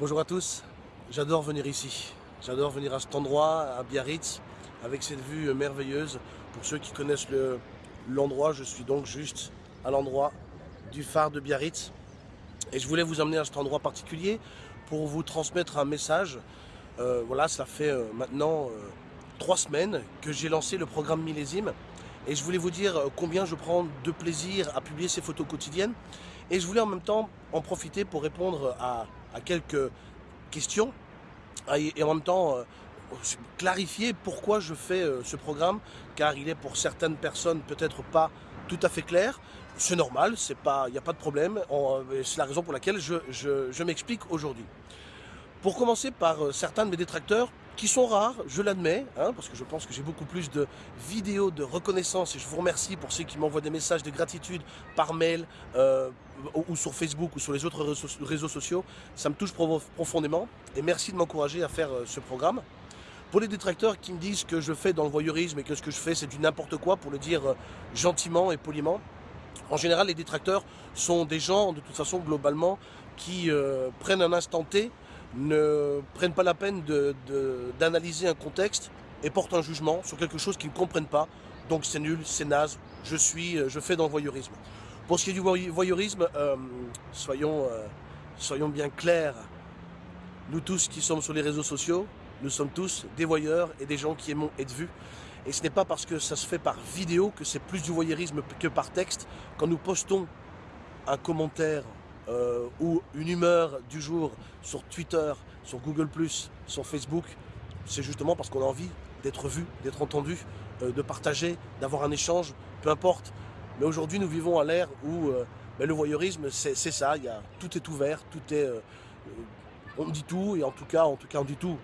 Bonjour à tous, j'adore venir ici. J'adore venir à cet endroit, à Biarritz, avec cette vue merveilleuse. Pour ceux qui connaissent l'endroit, je suis donc juste à l'endroit du phare de Biarritz. Et je voulais vous emmener à cet endroit particulier pour vous transmettre un message. Euh, voilà, ça fait euh, maintenant euh, trois semaines que j'ai lancé le programme Millésime. Et je voulais vous dire combien je prends de plaisir à publier ces photos quotidiennes. Et je voulais en même temps en profiter pour répondre à à quelques questions et en même temps euh, clarifier pourquoi je fais euh, ce programme car il est pour certaines personnes peut-être pas tout à fait clair. C'est normal, il n'y a pas de problème. Euh, c'est la raison pour laquelle je m'explique aujourd'hui. Pour commencer par certains de mes détracteurs qui sont rares, je l'admets, hein, parce que je pense que j'ai beaucoup plus de vidéos de reconnaissance et je vous remercie pour ceux qui m'envoient des messages de gratitude par mail euh, ou sur Facebook ou sur les autres réseaux sociaux. Ça me touche profondément et merci de m'encourager à faire euh, ce programme. Pour les détracteurs qui me disent que je fais dans le voyeurisme et que ce que je fais c'est du n'importe quoi, pour le dire euh, gentiment et poliment, en général les détracteurs sont des gens de toute façon globalement qui prennent un instant T ne prennent pas la peine d'analyser un contexte et portent un jugement sur quelque chose qu'ils ne comprennent pas. Donc c'est nul, c'est naze, je suis, euh, je fais dans le voyeurisme. Pour ce qui est du voyeurisme, euh, soyons, euh, soyons bien clairs. Nous tous qui sommes sur les réseaux sociaux, nous sommes tous des voyeurs et des gens qui aimons être vus. Et ce n'est pas parce que ça se fait par vidéo que c'est plus du voyeurisme que par texte. Quand nous postons un commentaire euh, ou une humeur du jour sur Twitter, sur Google+, sur Facebook, c'est justement parce qu'on a envie d'être vu, d'être entendu, euh, de partager, d'avoir un échange, peu importe. Mais aujourd'hui, nous vivons à l'ère où euh, ben, le voyeurisme, c'est ça, y a, tout est ouvert, tout est... on dit tout, et en tout cas, en tout cas, on dit tout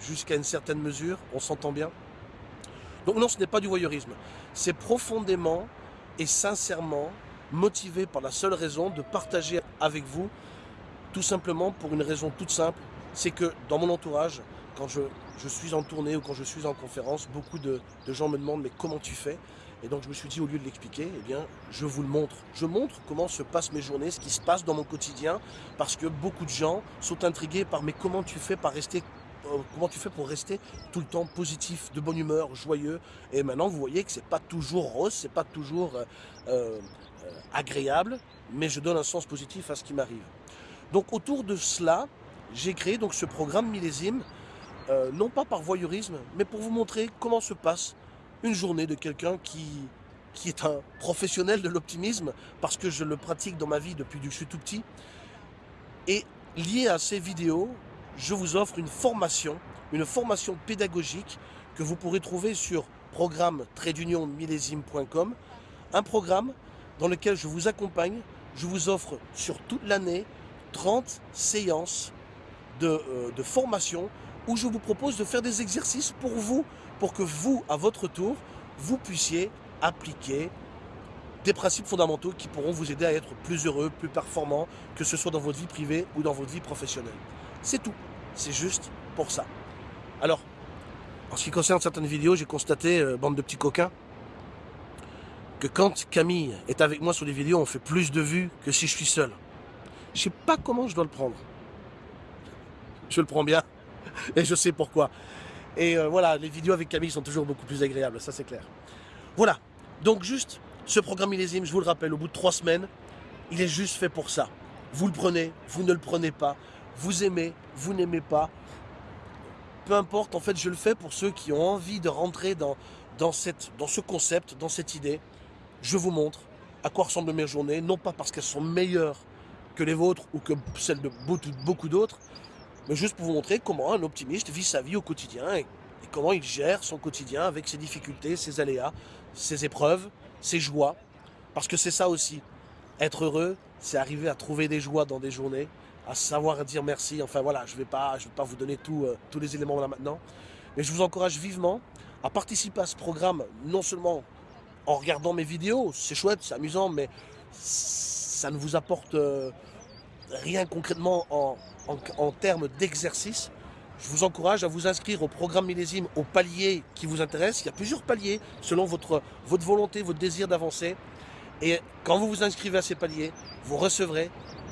jusqu'à une certaine mesure, on s'entend bien. Donc non, ce n'est pas du voyeurisme. C'est profondément et sincèrement motivé par la seule raison de partager avec vous, tout simplement pour une raison toute simple, c'est que dans mon entourage, quand je, suis en tournée ou quand je suis en conférence, beaucoup de, gens me demandent mais comment tu fais? Et donc je me suis dit au lieu de l'expliquer, eh bien je vous le montre. Je montre comment se passent mes journées, ce qui se passe dans mon quotidien, parce que beaucoup de gens sont intrigués par mais comment tu fais par rester comment tu fais pour rester tout le temps positif, de bonne humeur, joyeux Et maintenant, vous voyez que c'est pas toujours rose, c'est pas toujours euh, euh, agréable, mais je donne un sens positif à ce qui m'arrive. Donc autour de cela, j'ai créé donc ce programme millésime, euh, non pas par voyeurisme, mais pour vous montrer comment se passe une journée de quelqu'un qui, qui est un professionnel de l'optimisme, parce que je le pratique dans ma vie depuis que je suis tout petit. Et lié à ces vidéos, je vous offre une formation, une formation pédagogique que vous pourrez trouver sur programme millésime.com, un programme dans lequel je vous accompagne. Je vous offre sur toute l'année 30 séances euh, de, formation où je vous propose de faire des exercices pour vous, pour que vous, à votre tour, vous puissiez appliquer des principes fondamentaux qui pourront vous aider à être plus heureux, plus performant, que ce soit dans votre vie privée ou dans votre vie professionnelle. C'est tout. C'est juste pour ça. Alors, en ce qui concerne certaines vidéos, j'ai constaté, euh, bande de petits coquins, que quand Camille est avec moi sur les vidéos, on fait plus de vues que si je suis seul. Je sais pas comment je dois le prendre. Je le prends bien et je sais pourquoi. Et euh, voilà, les vidéos avec Camille sont toujours beaucoup plus agréables, ça c'est clair. Voilà, donc juste ce programme millésime, je vous le rappelle, au bout de trois semaines, il est juste fait pour ça. Vous le prenez, vous ne le prenez pas, vous aimez, vous n'aimez pas. Peu importe, en fait, je le fais pour ceux qui ont envie de rentrer dans, dans, cette, dans ce concept, dans cette idée je vous montre à quoi ressemblent mes journées, non pas parce qu'elles sont meilleures que les vôtres ou que celles de beaucoup d'autres, mais juste pour vous montrer comment un optimiste vit sa vie au quotidien et, comment il gère son quotidien avec ses difficultés, ses aléas, ses épreuves, ses joies. Parce que c'est ça aussi. Être heureux, c'est arriver à trouver des joies dans des journées, à savoir dire merci. Enfin voilà, je ne vais, pas, vais pas vous donner euh, tous les éléments là maintenant. Mais je vous encourage vivement à participer à ce programme, non seulement en regardant mes vidéos. C'est chouette, c'est amusant, mais ça ne vous apporte euh, rien concrètement en, termes d'exercice. Je vous encourage à vous inscrire au programme millésime, au palier qui vous intéresse. Il y a plusieurs paliers selon votre, votre volonté, votre désir d'avancer. Et quand vous vous inscrivez à ces paliers, vous recevrez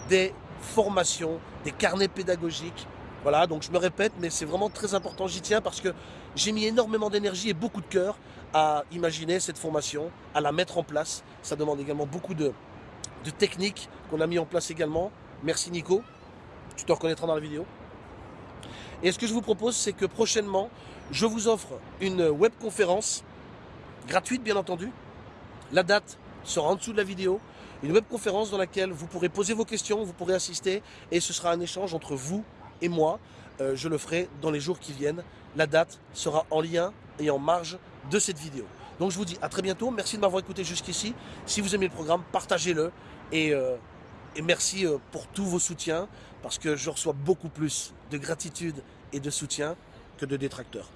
des formations, des carnets pédagogiques. Voilà, donc je me répète, mais c'est vraiment très important, j'y tiens parce que j'ai mis énormément d'énergie et beaucoup de cœur à imaginer cette formation, à la mettre en place. Ça demande également beaucoup de, de techniques qu'on a mis en place également. Merci Nico, tu te reconnaîtras dans la vidéo. Et ce que je vous propose, c'est que prochainement, je vous offre une webconférence gratuite bien entendu. La date sera en dessous de la vidéo. Une webconférence dans laquelle vous pourrez poser vos questions, vous pourrez assister et ce sera un échange entre vous et moi. Euh, je le ferai dans les jours qui viennent. La date sera en lien et en marge de cette vidéo. Donc je vous dis à très bientôt. Merci de m'avoir écouté jusqu'ici. Si vous aimez le programme, partagez-le. Et, euh, et, merci euh, pour tous vos soutiens parce que je reçois beaucoup plus de gratitude et de soutien que de détracteurs.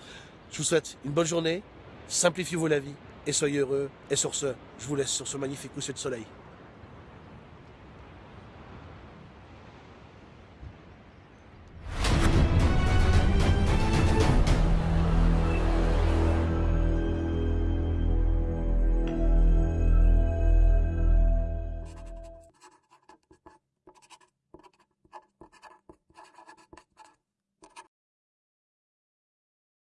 Je vous souhaite une bonne journée. Simplifiez-vous la vie et soyez heureux. Et sur ce, je vous laisse sur ce magnifique coucher de soleil.